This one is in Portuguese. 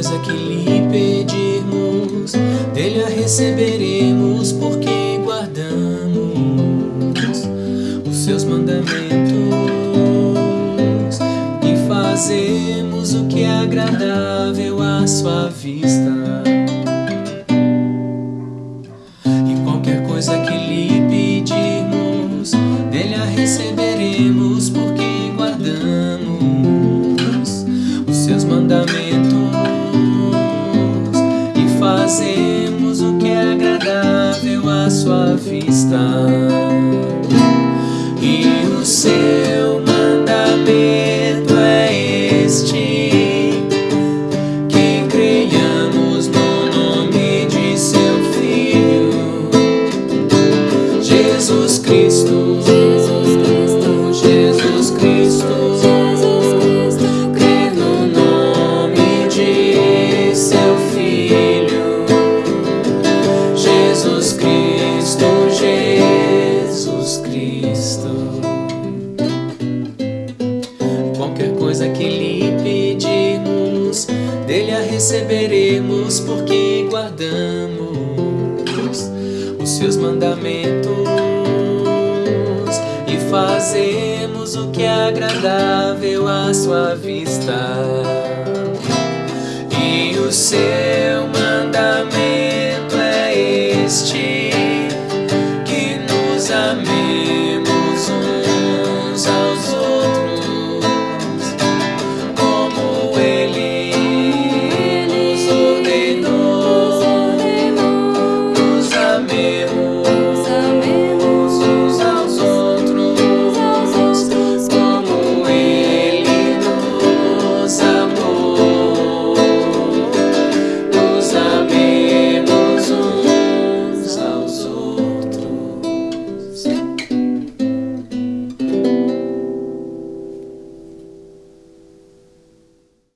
coisa que lhe pedirmos, dele a receberemos, porque guardamos os seus mandamentos e fazemos o que é agradável à sua vista. Fazemos o que é agradável à sua vista. Qualquer coisa que lhe pedirmos, dele a receberemos, porque guardamos os seus mandamentos e fazemos o que é agradável à sua vista. E o seu